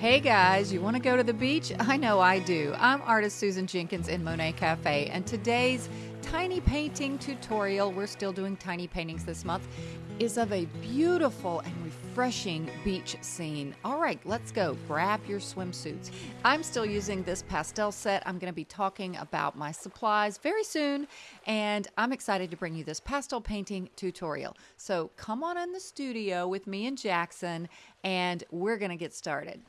Hey guys, you want to go to the beach? I know I do. I'm artist Susan Jenkins in Monet Cafe, and today's tiny painting tutorial, we're still doing tiny paintings this month, is of a beautiful and refreshing beach scene. All right, let's go. Grab your swimsuits. I'm still using this pastel set. I'm going to be talking about my supplies very soon, and I'm excited to bring you this pastel painting tutorial. So come on in the studio with me and Jackson, and we're going to get started.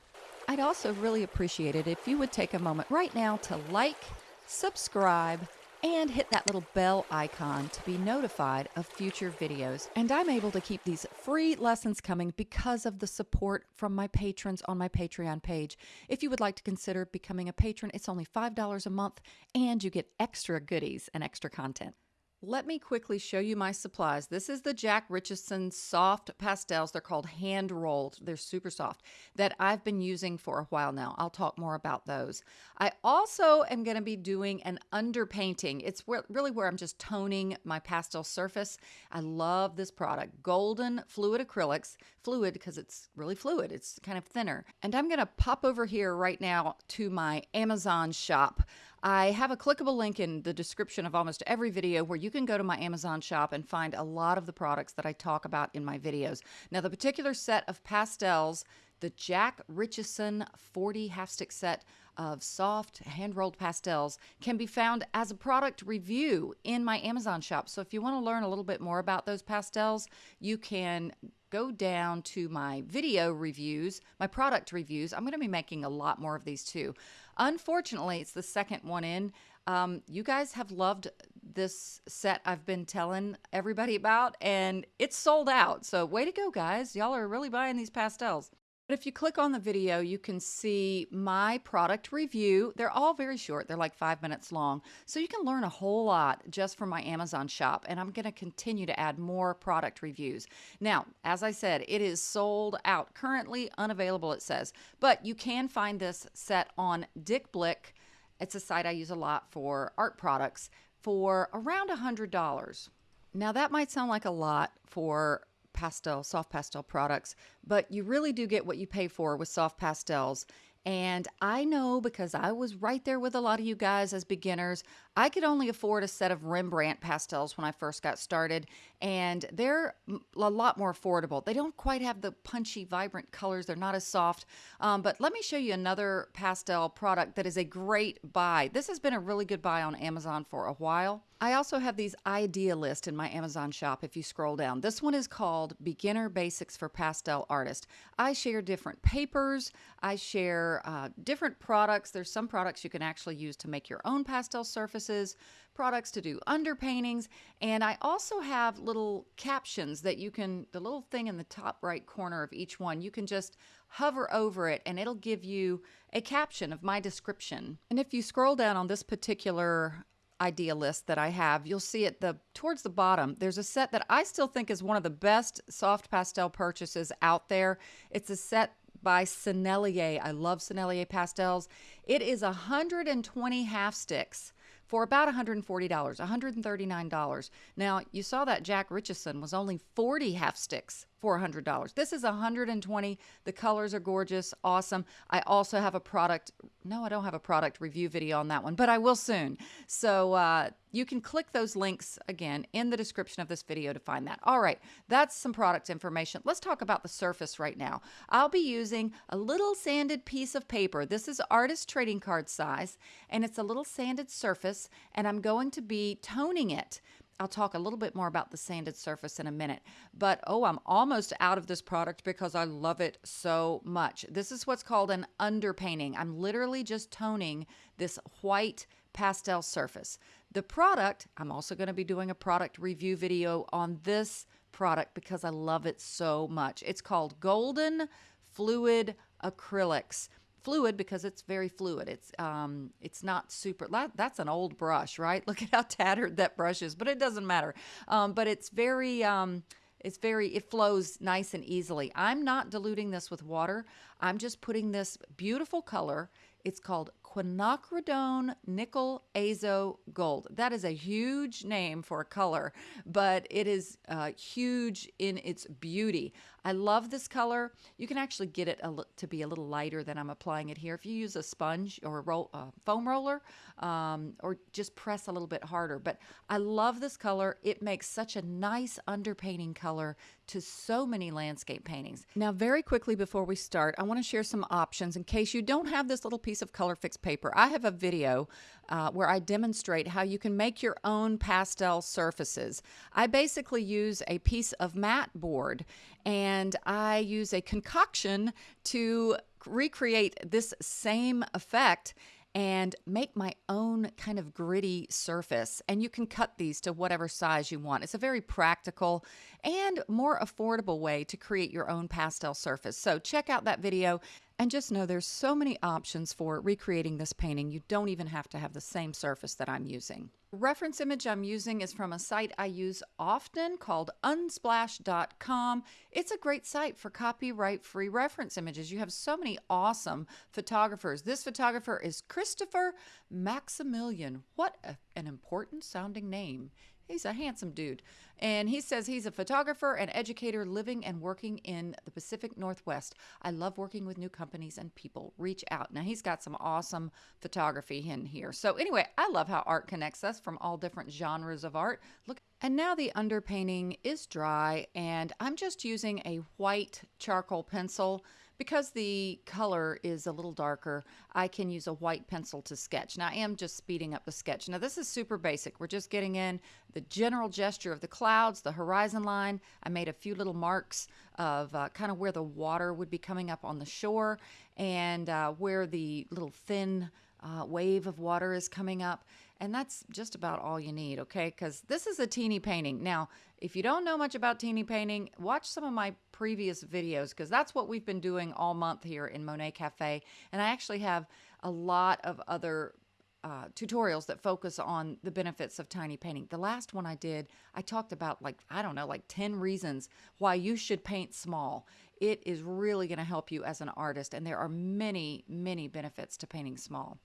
I'd also really appreciate it if you would take a moment right now to like, subscribe, and hit that little bell icon to be notified of future videos. And I'm able to keep these free lessons coming because of the support from my patrons on my Patreon page. If you would like to consider becoming a patron, it's only $5 a month and you get extra goodies and extra content. Let me quickly show you my supplies. This is the Jack Richeson soft pastels. They're called hand rolled. They're super soft that I've been using for a while now. I'll talk more about those. I also am going to be doing an underpainting. It's where, really where I'm just toning my pastel surface. I love this product, Golden Fluid Acrylics. Fluid because it's really fluid. It's kind of thinner. And I'm going to pop over here right now to my Amazon shop. I have a clickable link in the description of almost every video where you can go to my Amazon shop and find a lot of the products that I talk about in my videos. Now, the particular set of pastels, the Jack Richeson 40 half stick set of soft hand rolled pastels can be found as a product review in my Amazon shop. So if you want to learn a little bit more about those pastels, you can go down to my video reviews, my product reviews. I'm going to be making a lot more of these too. Unfortunately, it's the second one in. Um, you guys have loved this set I've been telling everybody about, and it's sold out. So, way to go, guys. Y'all are really buying these pastels. But if you click on the video, you can see my product review. They're all very short, they're like five minutes long. So you can learn a whole lot just from my Amazon shop. And I'm going to continue to add more product reviews. Now, as I said, it is sold out, currently unavailable, it says. But you can find this set on Dick Blick. It's a site I use a lot for art products for around $100. Now, that might sound like a lot for pastel, soft pastel products, but you really do get what you pay for with soft pastels. And I know because I was right there with a lot of you guys as beginners, I could only afford a set of Rembrandt pastels when I first got started, and they're a lot more affordable. They don't quite have the punchy, vibrant colors, they're not as soft. Um, but let me show you another pastel product that is a great buy. This has been a really good buy on Amazon for a while. I also have these idea list in my Amazon shop if you scroll down. This one is called Beginner Basics for Pastel Artist. I share different papers, I share uh, different products. There's some products you can actually use to make your own pastel surface surfaces, products to do underpaintings, and I also have little captions that you can, the little thing in the top right corner of each one, you can just hover over it and it'll give you a caption of my description. And if you scroll down on this particular idea list that I have, you'll see at the towards the bottom, there's a set that I still think is one of the best soft pastel purchases out there. It's a set by Sennelier. I love Sennelier pastels. It is 120 half sticks for about $140, $139. Now, you saw that Jack Richeson was only 40 half sticks $400. This is 120. The colors are gorgeous, awesome. I also have a product, no, I don't have a product review video on that one, but I will soon. So uh, you can click those links again in the description of this video to find that. All right, that's some product information. Let's talk about the surface right now. I'll be using a little sanded piece of paper. This is artist trading card size, and it's a little sanded surface, and I'm going to be toning it. I'll talk a little bit more about the sanded surface in a minute. But oh, I'm almost out of this product because I love it so much. This is what's called an underpainting. I'm literally just toning this white pastel surface. The product, I'm also going to be doing a product review video on this product because I love it so much. It's called Golden Fluid Acrylics fluid because it's very fluid. It's um, it's not super. That's an old brush, right? Look at how tattered that brush is, but it doesn't matter. Um, but it's very um, it's very it flows nice and easily. I'm not diluting this with water. I'm just putting this beautiful color It's called quinacridone nickel azo gold. That is a huge name for a color, but it is uh, huge in its beauty. I love this color. You can actually get it to be a little lighter than I'm applying it here. If you use a sponge or a roll, uh, foam roller, um, or just press a little bit harder. But I love this color. It makes such a nice underpainting color to so many landscape paintings. Now, very quickly before we start, I want to share some options in case you don't have this little piece of color fix paper. I have a video uh, where I demonstrate how you can make your own pastel surfaces. I basically use a piece of mat board and I use a concoction to recreate this same effect and make my own kind of gritty surface. And you can cut these to whatever size you want. It's a very practical and more affordable way to create your own pastel surface. So check out that video. And just know there's so many options for recreating this painting. You don't even have to have the same surface that I'm using. Reference image I'm using is from a site I use often called unsplash.com. It's a great site for copyright free reference images. You have so many awesome photographers. This photographer is Christopher Maximilian. What a, an important sounding name. He's a handsome dude. And he says he's a photographer and educator living and working in the Pacific Northwest. I love working with new companies and people. Reach out. Now, he's got some awesome photography in here. So, anyway, I love how art connects us from all different genres of art. Look. And now the underpainting is dry, and I'm just using a white charcoal pencil because the color is a little darker, I can use a white pencil to sketch. Now I am just speeding up the sketch. Now this is super basic. We're just getting in the general gesture of the clouds, the horizon line. I made a few little marks of uh, kind of where the water would be coming up on the shore and uh, where the little thin uh, wave of water is coming up. And that's just about all you need, okay? Because this is a teeny painting. Now, if you don't know much about teeny painting, watch some of my previous videos because that's what we've been doing all month here in Monet Cafe. And I actually have a lot of other uh, tutorials that focus on the benefits of tiny painting. The last one I did, I talked about like, I don't know, like 10 reasons why you should paint small. It is really going to help you as an artist, and there are many, many benefits to painting small.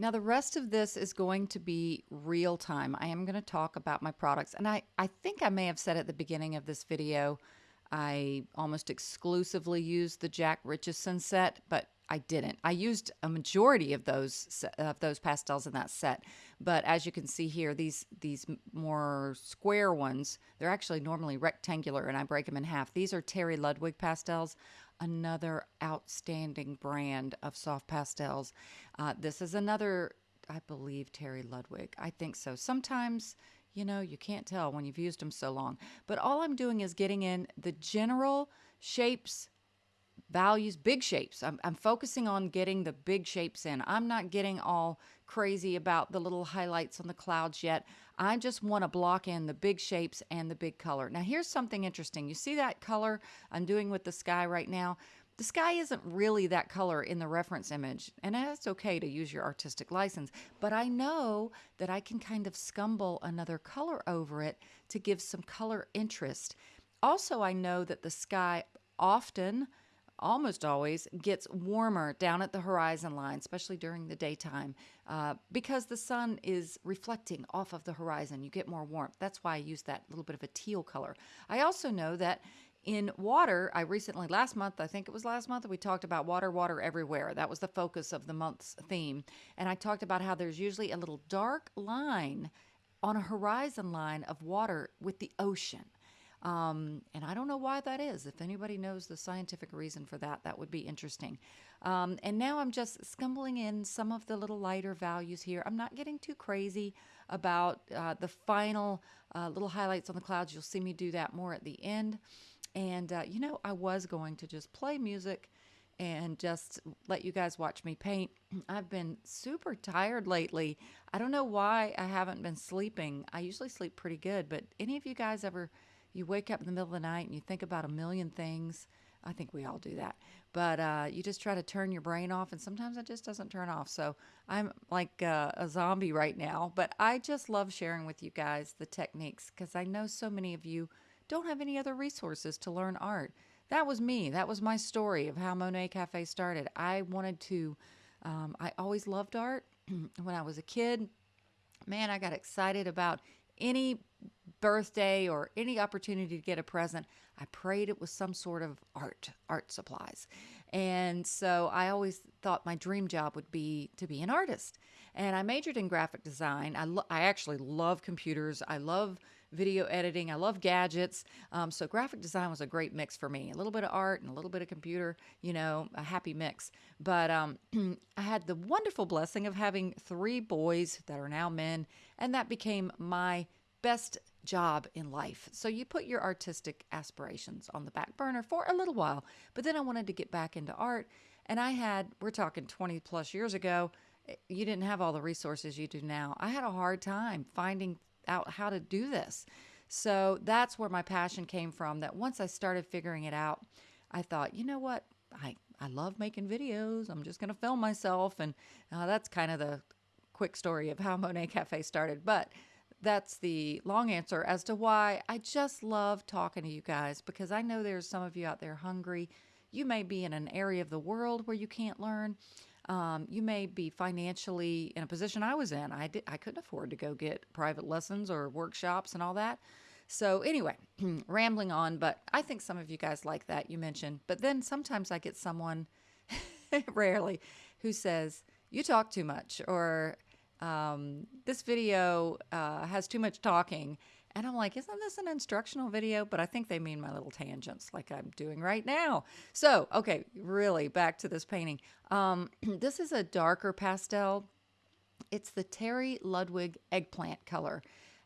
Now, the rest of this is going to be real time. I am going to talk about my products. And I, I think I may have said at the beginning of this video, I almost exclusively used the Jack Richeson set, but I didn't. I used a majority of those of those pastels in that set, but as you can see here, these these more square ones, they're actually normally rectangular, and I break them in half. These are Terry Ludwig pastels another outstanding brand of soft pastels. Uh, this is another, I believe, Terry Ludwig. I think so. Sometimes, you know, you can't tell when you've used them so long. But all I'm doing is getting in the general shapes, values, big shapes. I'm, I'm focusing on getting the big shapes in. I'm not getting all crazy about the little highlights on the clouds yet. I just want to block in the big shapes and the big color. Now here's something interesting. You see that color I'm doing with the sky right now? The sky isn't really that color in the reference image, and it's okay to use your artistic license, but I know that I can kind of scumble another color over it to give some color interest. Also, I know that the sky often almost always gets warmer down at the horizon line, especially during the daytime, uh, because the sun is reflecting off of the horizon. You get more warmth. That's why I use that little bit of a teal color. I also know that in water, I recently, last month, I think it was last month, we talked about water, water everywhere. That was the focus of the month's theme. And I talked about how there's usually a little dark line on a horizon line of water with the ocean. Um, and I don't know why that is. If anybody knows the scientific reason for that, that would be interesting. Um, and now I'm just scumbling in some of the little lighter values here. I'm not getting too crazy about uh, the final uh, little highlights on the clouds. You'll see me do that more at the end. And, uh, you know, I was going to just play music and just let you guys watch me paint. I've been super tired lately. I don't know why I haven't been sleeping. I usually sleep pretty good, but any of you guys ever you wake up in the middle of the night and you think about a million things. I think we all do that. But uh, you just try to turn your brain off, and sometimes it just doesn't turn off. So I'm like uh, a zombie right now. But I just love sharing with you guys the techniques because I know so many of you don't have any other resources to learn art. That was me. That was my story of how Monet Cafe started. I wanted to Um, I always loved art. when I was a kid, man, I got excited about any birthday or any opportunity to get a present. I prayed it was some sort of art, art supplies. And so I always thought my dream job would be to be an artist. And I majored in graphic design. I, lo- I actually love computers. I love video editing. I love gadgets. Um, so graphic design was a great mix for me. A little bit of art and a little bit of computer, you know, a happy mix. But um, I had the wonderful blessing of having three boys that are now men, and that became my best job in life. So you put your artistic aspirations on the back burner for a little while. But then I wanted to get back into art. And I had, we're talking 20 plus years ago, eh, you didn't have all the resources you do now. I had a hard time finding out how to do this. So that's where my passion came from. That once I started figuring it out, I thought, you know what? I, I love making videos. I'm just going to film myself. And uh, that's kind of the quick story of how Monet Cafe started. But that's the long answer as to why I just love talking to you guys because I know there's some of you out there hungry. You may be in an area of the world where you can't learn. Um, you may be financially in a position I was in. I did, I couldn't afford to go get private lessons or workshops and all that. So anyway, rambling on, but I think some of you guys like that you mentioned. But then sometimes I get someone, rarely, who says you talk too much or um, this video uh, has too much talking. And I'm like, isn't this an instructional video? But I think they mean my little tangents like I'm doing right now. So, okay, really back to this painting. Um, this is a darker pastel. It's the Terry Ludwig eggplant color.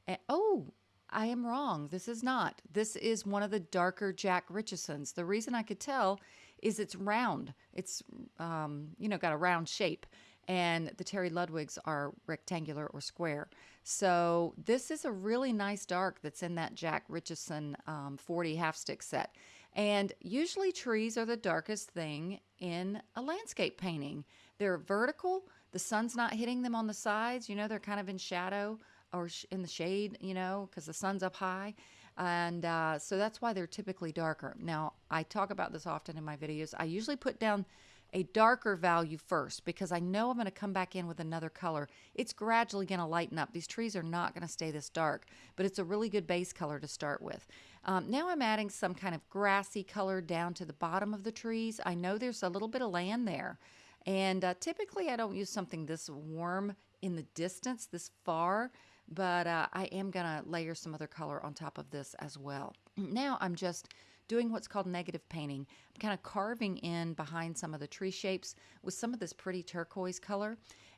And, oh, I am wrong. This is not. This is one of the darker Jack Richesons. The reason I could tell is it's round. It's, um, you know, got a round shape and the Terry Ludwigs are rectangular or square. So this is a really nice dark that's in that Jack Richeson um, 40 half stick set. And usually trees are the darkest thing in a landscape painting. They're vertical, the sun's not hitting them on the sides, you know, they're kind of in shadow or in the shade, you know, because the sun's up high. And uh, so that's why they're typically darker. Now, I talk about this often in my videos. I usually put down a darker value first because I know I'm going to come back in with another color. It's gradually going to lighten up. These trees are not going to stay this dark, but it's a really good base color to start with. Um, now I'm adding some kind of grassy color down to the bottom of the trees. I know there's a little bit of land there. And uh, typically I don't use something this warm in the distance, this far, but uh, I am going to layer some other color on top of this as well. Now I'm just doing what's called negative painting. I'm kind of carving in behind some of the tree shapes with some of this pretty turquoise color.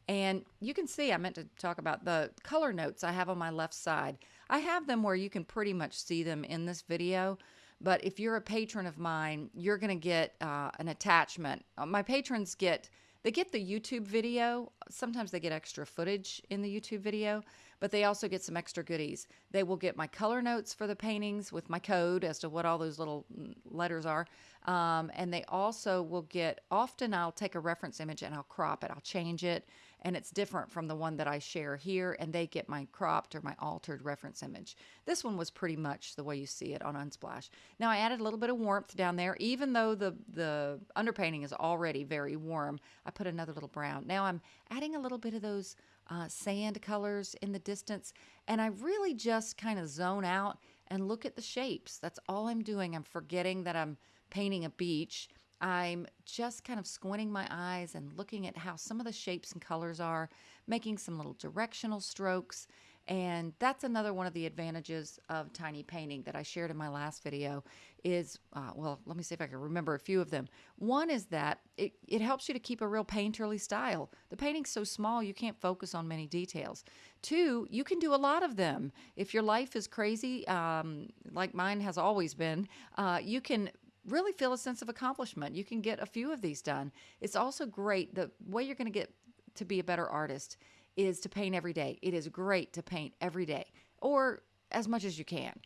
And you can see, I meant to talk about the color notes I have on my left side. I have them where you can pretty much see them in this video. But if you're a patron of mine, you're going to get uh, an attachment. Uh, my patrons get they get the YouTube video. Sometimes they get extra footage in the YouTube video, but they also get some extra goodies. They will get my color notes for the paintings with my code as to what all those little mm, letters are. Um, and they also will get, often I'll take a reference image and I'll crop it, I'll change it and it's different from the one that I share here, and they get my cropped or my altered reference image. This one was pretty much the way you see it on Unsplash. Now I added a little bit of warmth down there, even though the, the underpainting is already very warm, I put another little brown. Now I'm adding a little bit of those uh, sand colors in the distance, and I really just kind of zone out and look at the shapes. That's all I'm doing. I'm forgetting that I'm painting a beach I'm just kind of squinting my eyes and looking at how some of the shapes and colors are, making some little directional strokes. And that's another one of the advantages of tiny painting that I shared in my last video is, uh, well, let me see if I can remember a few of them. One is that it, it helps you to keep a real painterly style. The painting's so small, you can't focus on many details. Two, you can do a lot of them. If your life is crazy, um, like mine has always been, uh, you can really feel a sense of accomplishment. You can get a few of these done. It's also great. The way you're going to get to be a better artist is to paint every day. It is great to paint every day or as much as you can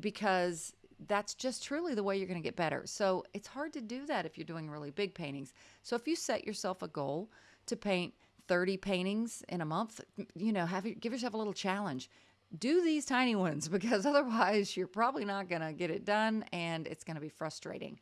because that's just truly the way you're going to get better. So it's hard to do that if you're doing really big paintings. So if you set yourself a goal to paint 30 paintings in a month, you know, have give yourself a little challenge do these tiny ones because otherwise you're probably not going to get it done and it's going to be frustrating.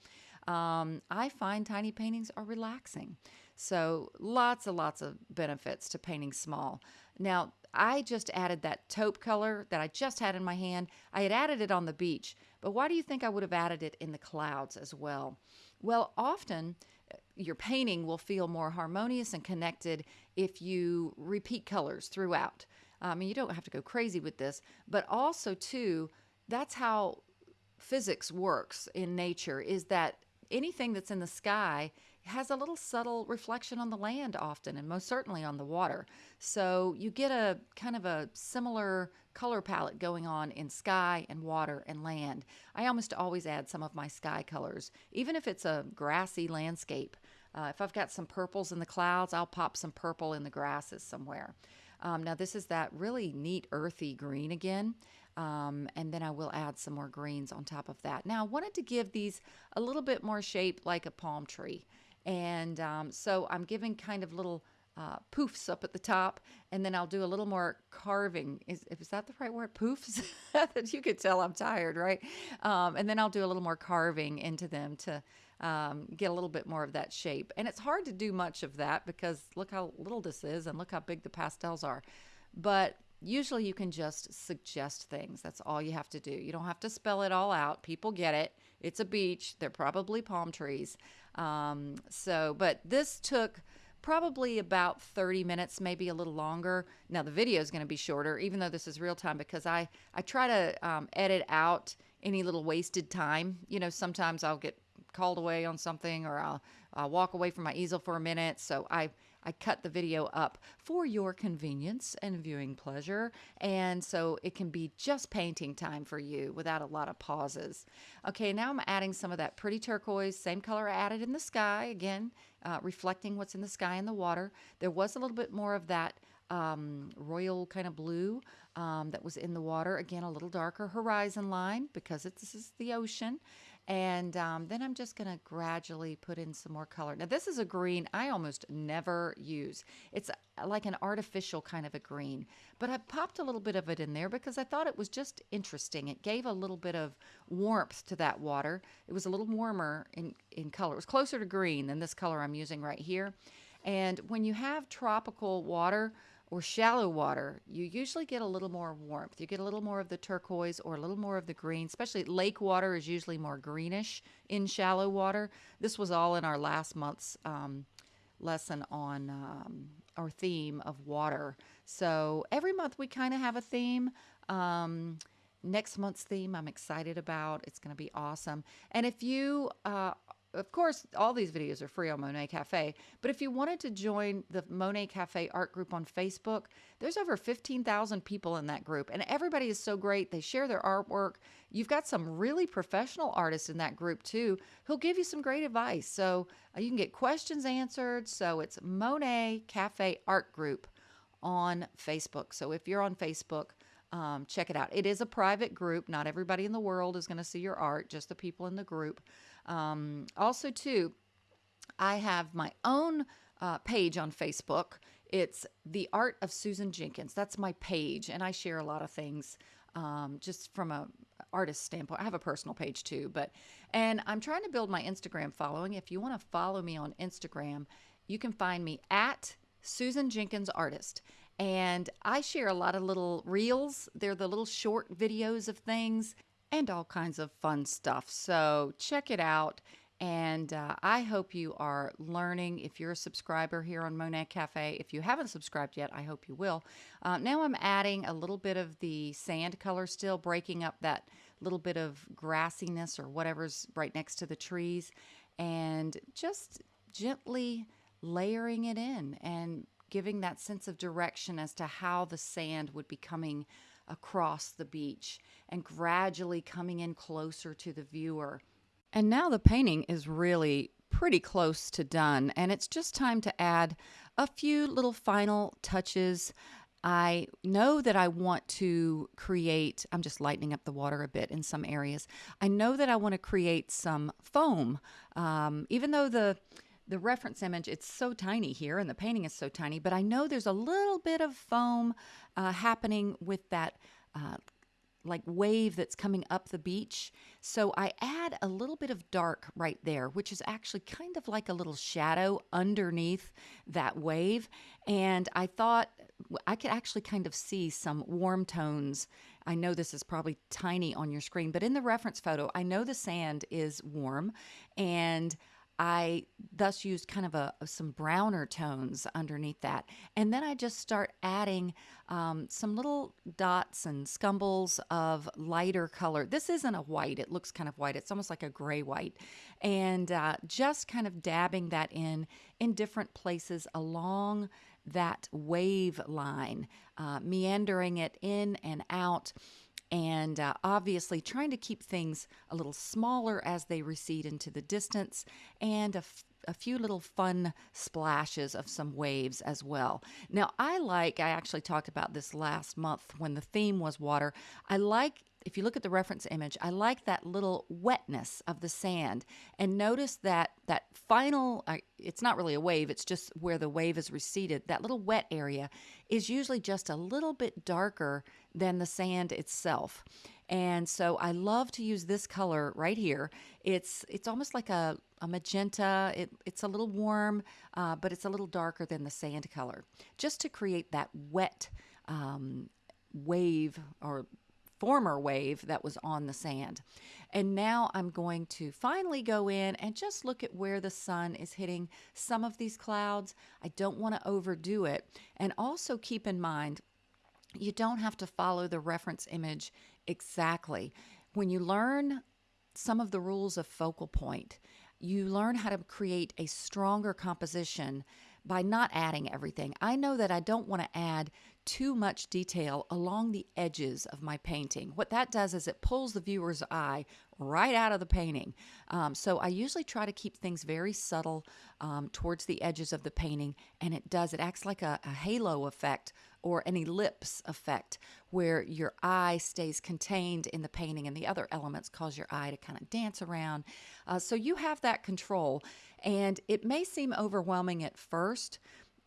Um, I find tiny paintings are relaxing. So, lots and lots of benefits to painting small. Now, I just added that taupe color that I just had in my hand. I had added it on the beach, but why do you think I would have added it in the clouds as well? Well, often uh, your painting will feel more harmonious and connected if you repeat colors throughout. I mean, you don't have to go crazy with this, but also, too, that's how physics works in nature is that anything that's in the sky has a little subtle reflection on the land often and most certainly on the water. So you get a kind of a similar color palette going on in sky and water and land. I almost always add some of my sky colors, even if it's a grassy landscape. Uh, if I've got some purples in the clouds, I'll pop some purple in the grasses somewhere. Um, now, this is that really neat earthy green again. Um, and then I will add some more greens on top of that. Now, I wanted to give these a little bit more shape like a palm tree. And um, so I'm giving kind of little uh, poofs up at the top, and then I'll do a little more carving. Is, is that the right word? Poofs? That you could tell I'm tired, right? Um, and then I'll do a little more carving into them to um, get a little bit more of that shape. And it's hard to do much of that because look how little this is and look how big the pastels are. But usually you can just suggest things. That's all you have to do. You don't have to spell it all out. People get it. It's a beach. They're probably palm trees. Um, so, but this took probably about 30 minutes, maybe a little longer. Now the video is going to be shorter, even though this is real time, because I I try to um, edit out any little wasted time. You know, sometimes I'll get called away on something, or I'll, I'll walk away from my easel for a minute. So I I cut the video up for your convenience and viewing pleasure. And so it can be just painting time for you without a lot of pauses. Okay, now I'm adding some of that pretty turquoise, same color I added in the sky, again, uh, reflecting what's in the sky and the water. There was a little bit more of that um, royal kind of blue um, that was in the water. Again, a little darker horizon line because this is the ocean. And um, then I'm just going to gradually put in some more color. Now, this is a green I almost never use. It's like an artificial kind of a green, but I popped a little bit of it in there because I thought it was just interesting. It gave a little bit of warmth to that water. It was a little warmer in, in color. It was closer to green than this color I'm using right here. And when you have tropical water, or shallow water, you usually get a little more warmth. You get a little more of the turquoise or a little more of the green, especially lake water is usually more greenish in shallow water. This was all in our last month's um, lesson on um, our theme of water. So every month we kind of have a theme. Um, next month's theme I'm excited about. It's going to be awesome. And if you uh, of course, all these videos are free on Monet Cafe, but if you wanted to join the Monet Cafe art group on Facebook, there's over 15,000 people in that group, and everybody is so great. They share their artwork. You've got some really professional artists in that group too who'll give you some great advice. So uh, you can get questions answered. So it's Monet Cafe Art Group on Facebook. So if you're on Facebook, um, check it out. It is a private group. Not everybody in the world is going to see your art, just the people in the group. Um, also, too, I have my own uh, page on Facebook. It's The Art of Susan Jenkins. That's my page, and I share a lot of things um, just from a artist standpoint. I have a personal page too, but and I'm trying to build my Instagram following. If you want to follow me on Instagram, you can find me at Susan Jenkins Artist. And I share a lot of little reels. They're the little short videos of things and all kinds of fun stuff. So check it out. And uh, I hope you are learning. If you're a subscriber here on Monet Cafe, if you haven't subscribed yet, I hope you will. Uh, now I'm adding a little bit of the sand color still, breaking up that little bit of grassiness or whatever's right next to the trees, and just gently layering it in and giving that sense of direction as to how the sand would be coming across the beach and gradually coming in closer to the viewer. And now the painting is really pretty close to done, and it's just time to add a few little final touches. I know that I want to create, I'm just lightening up the water a bit in some areas. I know that I want to create some foam. Um, even though the the reference image, it's so tiny here and the painting is so tiny, but I know there's a little bit of foam uh, happening with that uh, like wave that's coming up the beach. So I add a little bit of dark right there, which is actually kind of like a little shadow underneath that wave. And I thought I could actually kind of see some warm tones. I know this is probably tiny on your screen, but in the reference photo, I know the sand is warm and I thus used kind of a some browner tones underneath that, and then I just start adding um, some little dots and scumbles of lighter color. This isn't a white; it looks kind of white. It's almost like a gray white, and uh, just kind of dabbing that in in different places along that wave line, uh, meandering it in and out and uh, obviously trying to keep things a little smaller as they recede into the distance and a, f- a few little fun splashes of some waves as well. Now, I like, I actually talked about this last month when the theme was water. I like if you look at the reference image, I like that little wetness of the sand. And notice that that final, uh, it's not really a wave, it's just where the wave is receded. That little wet area is usually just a little bit darker than the sand itself. And so I love to use this color right here. It's it's almost like a, a magenta. It, it's a little warm, uh, but it's a little darker than the sand color, just to create that wet um, wave or former wave that was on the sand. And now I'm going to finally go in and just look at where the sun is hitting some of these clouds. I don't want to overdo it. And also keep in mind, you don't have to follow the reference image exactly. When you learn some of the rules of focal point, you learn how to create a stronger composition by not adding everything. I know that I don't want to add too much detail along the edges of my painting. What that does is it pulls the viewer's eye right out of the painting. Um, so I usually try to keep things very subtle um, towards the edges of the painting, and it does. It acts like a, a halo effect or an ellipse effect where your eye stays contained in the painting and the other elements cause your eye to kind of dance around. Uh, so you have that control, and it may seem overwhelming at first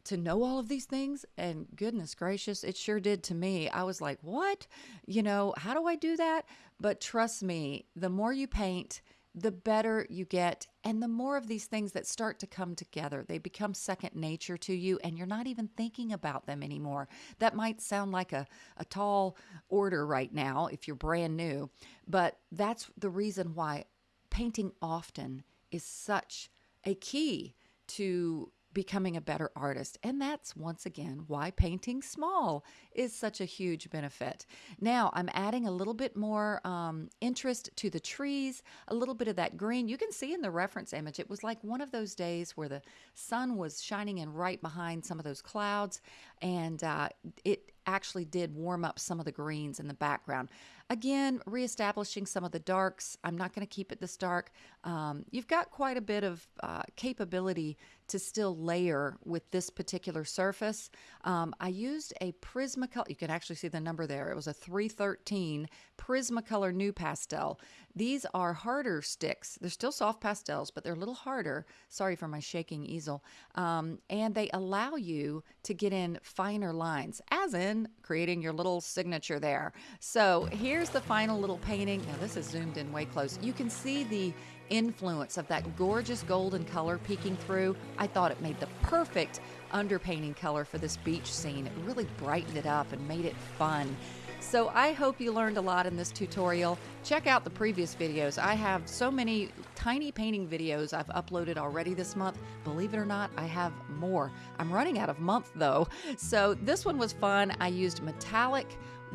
to know all of these things and goodness gracious it sure did to me. I was like what? You know how do i do that? But trust me the more you paint the better you get and the more of these things that start to come together they become second nature to you and you're not even thinking about them anymore. That might sound like a, a tall order right now if you're brand new but that's the reason why painting often is such a key to becoming a better artist. And that's once again why painting small is such a huge benefit. Now I'm adding a little bit more um, interest to the trees, a little bit of that green. You can see in the reference image, it was like one of those days where the sun was shining in right behind some of those clouds, and uh, it actually did warm up some of the greens in the background. Again, reestablishing some of the darks. I'm not going to keep it this dark. Um, you've got quite a bit of uh, capability to still layer with this particular surface. Um, I used a Prismacolor, you can actually see the number there. It was a 313 Prismacolor NuPastel. These are harder sticks. They're still soft pastels, but they're a little harder. Sorry for my shaking easel. Um, and they allow you to get in finer lines, as in creating your little signature there. So here's the final little painting. Now, this is zoomed in way close. You can see the influence of that gorgeous golden color peeking through. I thought it made the perfect underpainting color for this beach scene. It really brightened it up and made it fun. So I hope you learned a lot in this tutorial. Check out the previous videos. I have so many tiny painting videos I've uploaded already this month. Believe it or not, I have more. I'm running out of month though. So this one was fun. I used metallic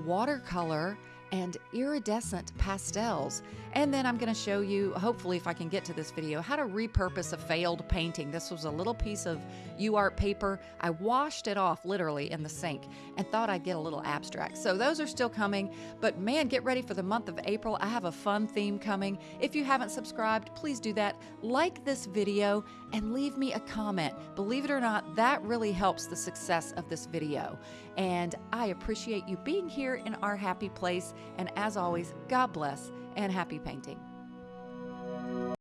watercolor and iridescent pastels. And then I'm going to show you, hopefully if I can get to this video, how to repurpose a failed painting. This was a little piece of UArt paper. I washed it off literally in the sink and thought I'd get a little abstract. So those are still coming, but man, get ready for the month of April. I have a fun theme coming. If you haven't subscribed, please do that. Like this video and leave me a comment. Believe it or not, that really helps the success of this video. And I appreciate you being here in our happy place. And as always, God bless and happy painting.